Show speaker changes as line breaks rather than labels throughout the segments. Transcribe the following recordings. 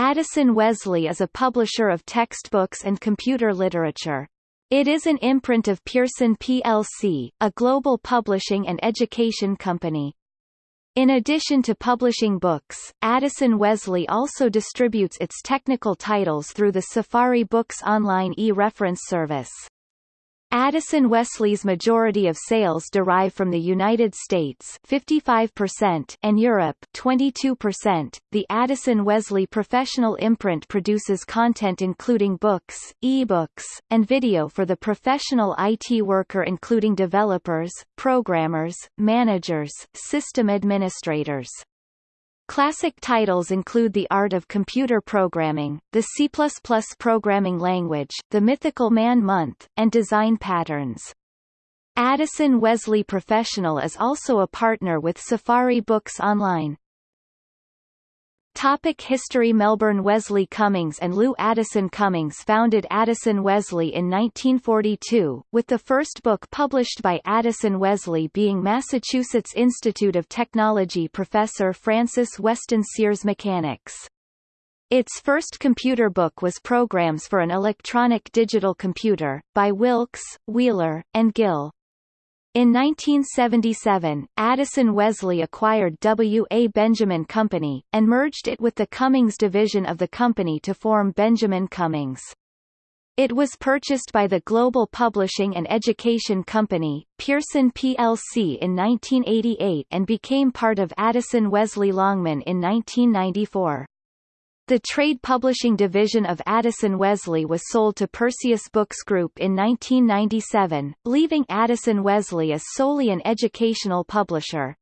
Addison Wesley is a publisher of textbooks and computer literature. It is an imprint of Pearson plc, a global publishing and education company. In addition to publishing books, Addison Wesley also distributes its technical titles through the Safari Books online e-reference service. Addison Wesley's majority of sales derive from the United States 55% and Europe 22%. The Addison Wesley professional imprint produces content including books, e-books, and video for the professional IT worker including developers, programmers, managers, system administrators. Classic titles include The Art of Computer Programming, the C++ programming language, The Mythical Man Month, and Design Patterns. Addison Wesley Professional is also a partner with Safari Books Online. Topic History Melbourne Wesley Cummings and Lew Addison Cummings founded Addison Wesley in 1942, with the first book published by Addison Wesley being Massachusetts Institute of Technology professor Francis Weston Sears Mechanics. Its first computer book was Programs for an Electronic Digital Computer, by Wilkes, Wheeler, and Gill. In 1977, Addison Wesley acquired W. A. Benjamin Company, and merged it with the Cummings division of the company to form Benjamin Cummings. It was purchased by the global publishing and education company, Pearson plc in 1988 and became part of Addison Wesley Longman in 1994. The trade publishing division of Addison Wesley was sold to Perseus Books Group in 1997, leaving Addison Wesley as solely an educational publisher.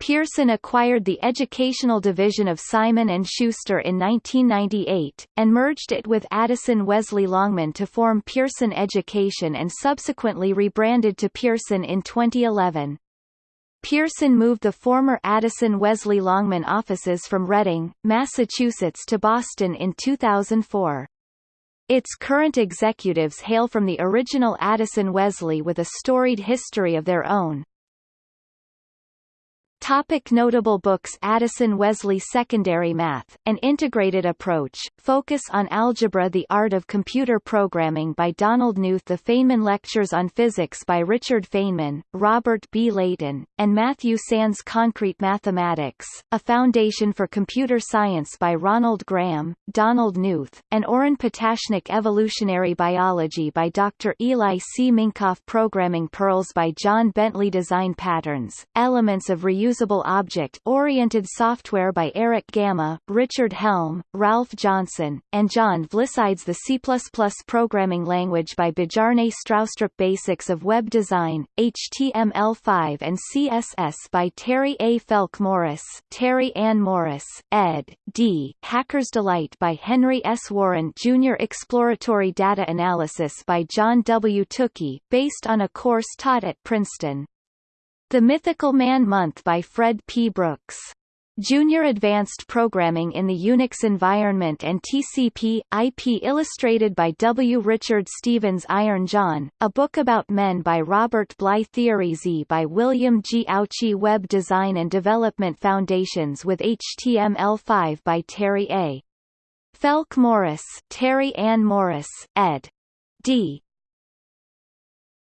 Pearson acquired the educational division of Simon & Schuster in 1998, and merged it with Addison Wesley Longman to form Pearson Education and subsequently rebranded to Pearson in 2011. Pearson moved the former Addison Wesley Longman offices from Reading, Massachusetts to Boston in 2004. Its current executives hail from the original Addison Wesley with a storied history of their own. Topic notable books Addison Wesley Secondary Math, An Integrated Approach, Focus on Algebra The Art of Computer Programming by Donald Knuth The Feynman Lectures on Physics by Richard Feynman, Robert B. Leighton, and Matthew Sands Concrete Mathematics, A Foundation for Computer Science by Ronald Graham, Donald Knuth, and Oren Patashnik Evolutionary Biology by Dr. Eli C. Minkoff Programming Pearls by Jon Bentley Design Patterns, Elements of Reusable Reusable Object-Oriented Software by Erich Gamma, Richard Helm, Ralph Johnson, and John Vlissides The C++ Programming Language by Bjarne Stroustrup Basics of Web Design, HTML5 and CSS by Terry A. Felke-Morris, Terry Ann Morris, ed. D. Hacker's Delight by Henry S. Warren Jr. Exploratory Data Analysis by John W. Tukey, based on a course taught at Princeton. The Mythical Man Month by Fred P. Brooks. Junior Advanced Programming in the Unix Environment and TCP, IP illustrated by W. Richard Stevens Iron John, a book about men by Robert Bly Theory Z by William G. Ouchi Web Design and Development Foundations with HTML5 by Terry A. Felke-Morris Terry Ann Morris, ed. D.